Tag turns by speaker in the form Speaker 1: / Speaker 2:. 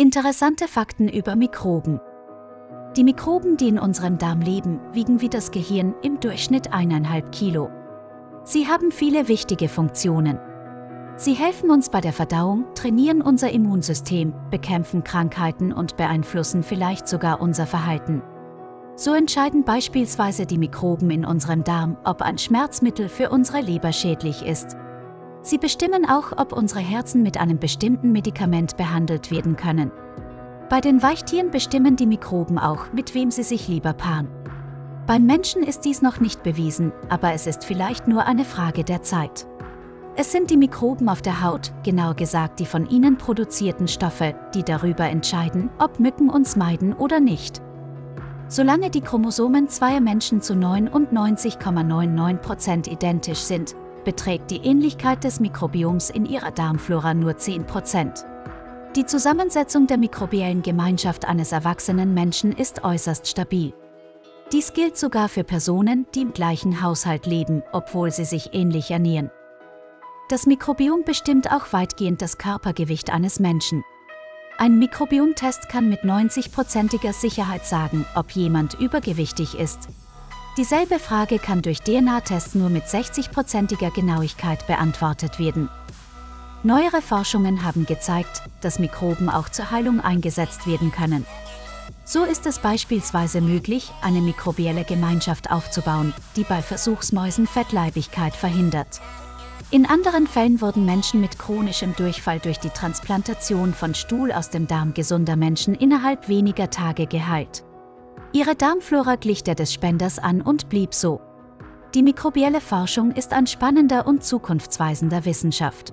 Speaker 1: Interessante Fakten über Mikroben. Die Mikroben, die in unserem Darm leben, wiegen wie das Gehirn im Durchschnitt eineinhalb Kilo. Sie haben viele wichtige Funktionen. Sie helfen uns bei der Verdauung, trainieren unser Immunsystem, bekämpfen Krankheiten und beeinflussen vielleicht sogar unser Verhalten. So entscheiden beispielsweise die Mikroben in unserem Darm, ob ein Schmerzmittel für unsere Leber schädlich ist. Sie bestimmen auch, ob unsere Herzen mit einem bestimmten Medikament behandelt werden können. Bei den Weichtieren bestimmen die Mikroben auch, mit wem sie sich lieber paaren. Beim Menschen ist dies noch nicht bewiesen, aber es ist vielleicht nur eine Frage der Zeit. Es sind die Mikroben auf der Haut, genauer gesagt die von ihnen produzierten Stoffe, die darüber entscheiden, ob Mücken uns meiden oder nicht. Solange die Chromosomen zweier Menschen zu 99,99% identisch sind, beträgt die Ähnlichkeit des Mikrobioms in ihrer Darmflora nur 10%. Die Zusammensetzung der mikrobiellen Gemeinschaft eines erwachsenen Menschen ist äußerst stabil. Dies gilt sogar für Personen, die im gleichen Haushalt leben, obwohl sie sich ähnlich ernähren. Das Mikrobiom bestimmt auch weitgehend das Körpergewicht eines Menschen. Ein Mikrobiomtest kann mit 90%iger Sicherheit sagen, ob jemand übergewichtig ist. Dieselbe Frage kann durch DNA-Tests nur mit 60%iger Genauigkeit beantwortet werden. Neuere Forschungen haben gezeigt, dass Mikroben auch zur Heilung eingesetzt werden können. So ist es beispielsweise möglich, eine mikrobielle Gemeinschaft aufzubauen, die bei Versuchsmäusen Fettleibigkeit verhindert. In anderen Fällen wurden Menschen mit chronischem Durchfall durch die Transplantation von Stuhl aus dem Darm gesunder Menschen innerhalb weniger Tage geheilt. Ihre Darmflora glich der des Spenders an und blieb so. Die mikrobielle Forschung ist ein spannender und zukunftsweisender Wissenschaft.